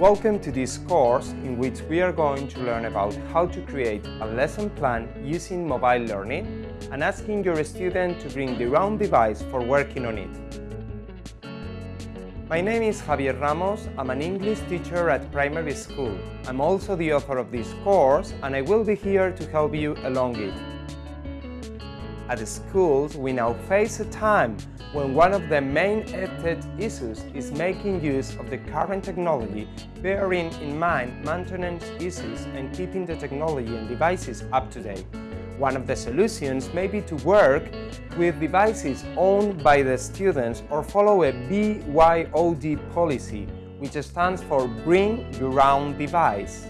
Welcome to this course in which we are going to learn about how to create a lesson plan using mobile learning and asking your student to bring their own device for working on it. My name is Javier Ramos, I'm an English teacher at primary school. I'm also the author of this course and I will be here to help you along it. At schools, we now face a time when one of the main EdTech issues is making use of the current technology, bearing in mind maintenance issues and keeping the technology and devices up to date. One of the solutions may be to work with devices owned by the students or follow a BYOD policy, which stands for Bring Your Own Device.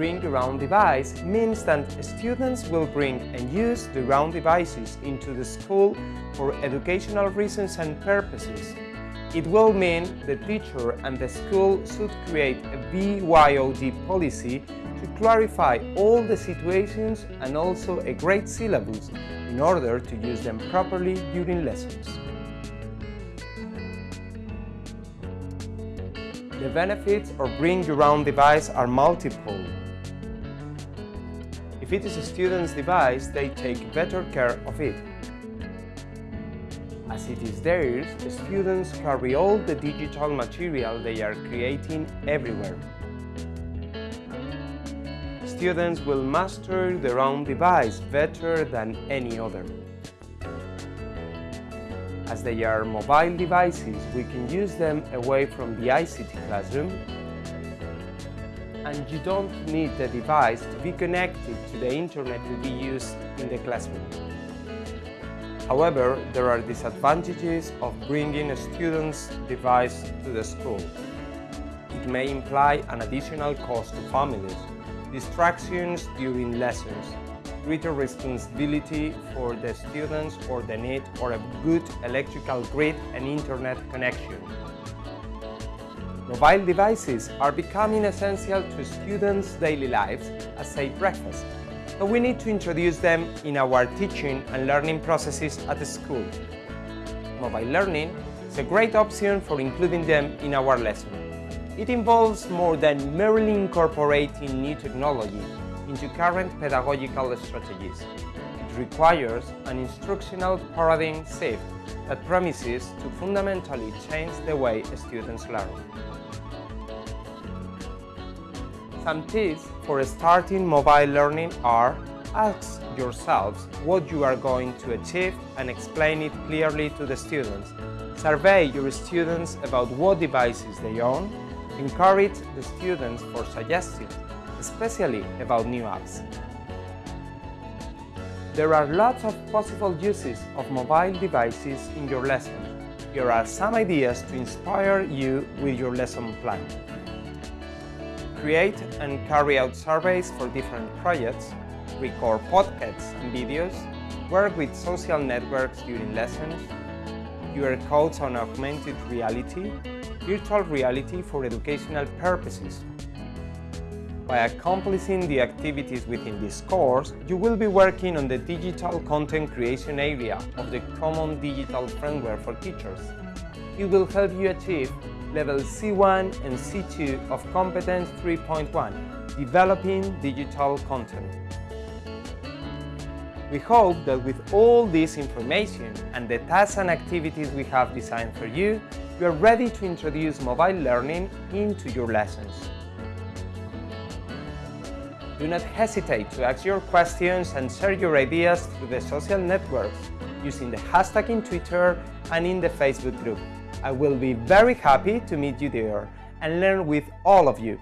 Bring own device means that students will bring and use their own devices into the school for educational reasons and purposes. It will mean the teacher and the school should create a BYOD policy to clarify all the situations and also a great syllabus in order to use them properly during lessons. The benefits of bring your own device are multiple. If it is a student's device, they take better care of it. As it is theirs, the students carry all the digital material they are creating everywhere. Students will master their own device better than any other. As they are mobile devices, we can use them away from the ICT classroom and you don't need the device to be connected to the internet to be used in the classroom. However, there are disadvantages of bringing a student's device to the school. It may imply an additional cost to families, distractions during lessons, greater responsibility for the students or the need for a good electrical grid and internet connection. Mobile devices are becoming essential to students' daily lives as a breakfast, but we need to introduce them in our teaching and learning processes at the school. Mobile learning is a great option for including them in our lesson. It involves more than merely incorporating new technology into current pedagogical strategies. Requires an instructional paradigm shift that promises to fundamentally change the way students learn. Some tips for starting mobile learning are Ask yourselves what you are going to achieve and explain it clearly to the students. Survey your students about what devices they own. Encourage the students for suggestions, especially about new apps. There are lots of possible uses of mobile devices in your lesson. Here are some ideas to inspire you with your lesson plan create and carry out surveys for different projects, record podcasts and videos, work with social networks during lessons, QR codes on augmented reality, virtual reality for educational purposes. By accomplishing the activities within this course, you will be working on the digital content creation area of the Common Digital Framework for Teachers. It will help you achieve level C1 and C2 of Competence 3.1, Developing Digital Content. We hope that with all this information and the tasks and activities we have designed for you, you are ready to introduce mobile learning into your lessons. Do not hesitate to ask your questions and share your ideas through the social networks using the hashtag in Twitter and in the Facebook group. I will be very happy to meet you there and learn with all of you.